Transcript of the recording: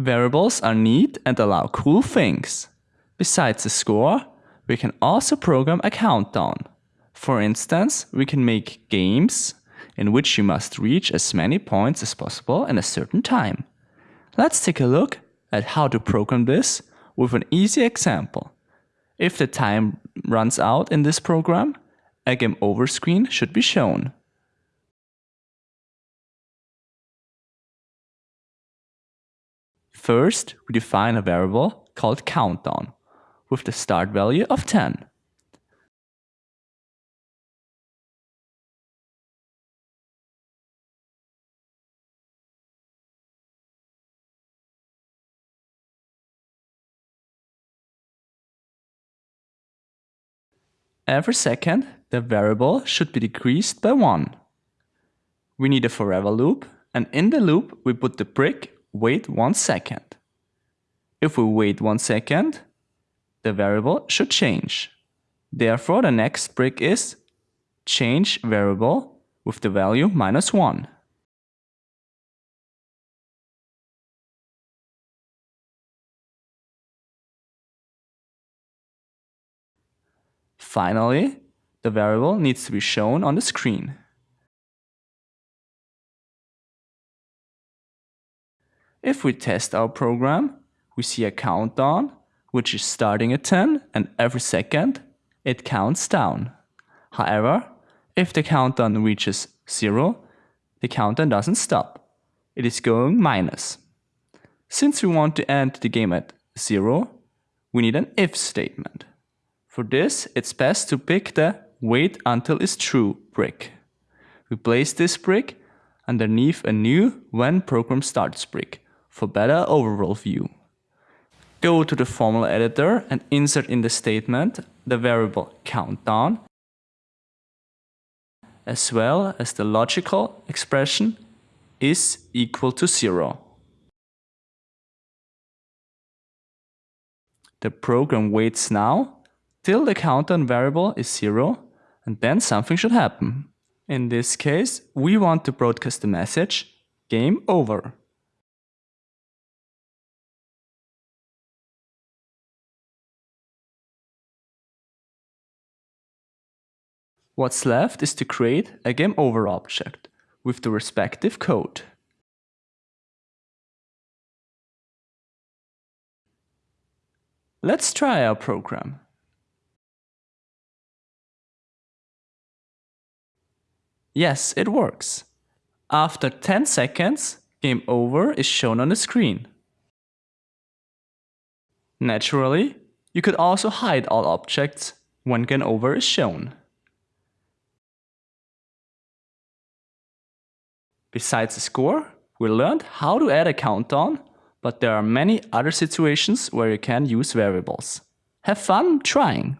Variables are neat and allow cool things. Besides the score, we can also program a countdown. For instance, we can make games in which you must reach as many points as possible in a certain time. Let's take a look at how to program this with an easy example. If the time runs out in this program, a game over screen should be shown. First, we define a variable called countdown with the start value of 10. Every second, the variable should be decreased by 1. We need a forever loop, and in the loop we put the brick wait 1 second. If we wait 1 second, the variable should change. Therefore, the next brick is change variable with the value minus 1. Finally, the variable needs to be shown on the screen. If we test our program, we see a countdown, which is starting at 10 and every second it counts down. However, if the countdown reaches 0, the countdown doesn't stop. It is going minus. Since we want to end the game at 0, we need an if statement. For this, it's best to pick the wait until is true brick. We place this brick underneath a new when program starts brick for better overall view. Go to the formula editor and insert in the statement the variable countdown as well as the logical expression is equal to zero. The program waits now till the countdown variable is zero and then something should happen. In this case, we want to broadcast the message game over. What's left is to create a game over object with the respective code. Let's try our program. Yes, it works. After 10 seconds, game over is shown on the screen. Naturally, you could also hide all objects when game over is shown. Besides the score, we learned how to add a countdown, but there are many other situations where you can use variables. Have fun trying!